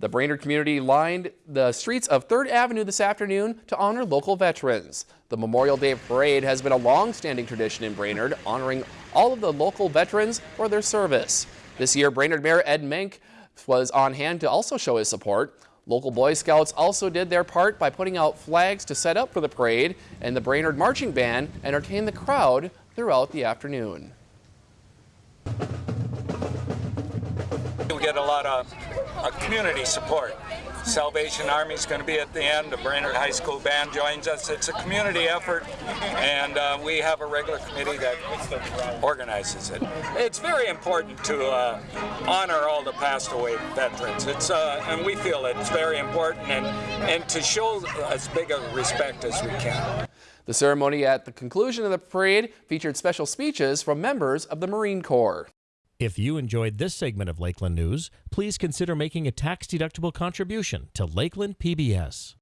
The Brainerd community lined the streets of 3rd Avenue this afternoon to honor local veterans. The Memorial Day Parade has been a long-standing tradition in Brainerd, honoring all of the local veterans for their service. This year, Brainerd Mayor Ed Menk was on hand to also show his support. Local Boy Scouts also did their part by putting out flags to set up for the parade, and the Brainerd Marching Band entertained the crowd throughout the afternoon. Get a lot of community support. Salvation Army is going to be at the end. The Brainerd High School band joins us. It's a community effort, and uh, we have a regular committee that organizes it. It's very important to uh, honor all the passed away veterans. It's uh, and we feel it's very important, and and to show as big a respect as we can. The ceremony at the conclusion of the parade featured special speeches from members of the Marine Corps. If you enjoyed this segment of Lakeland News, please consider making a tax-deductible contribution to Lakeland PBS.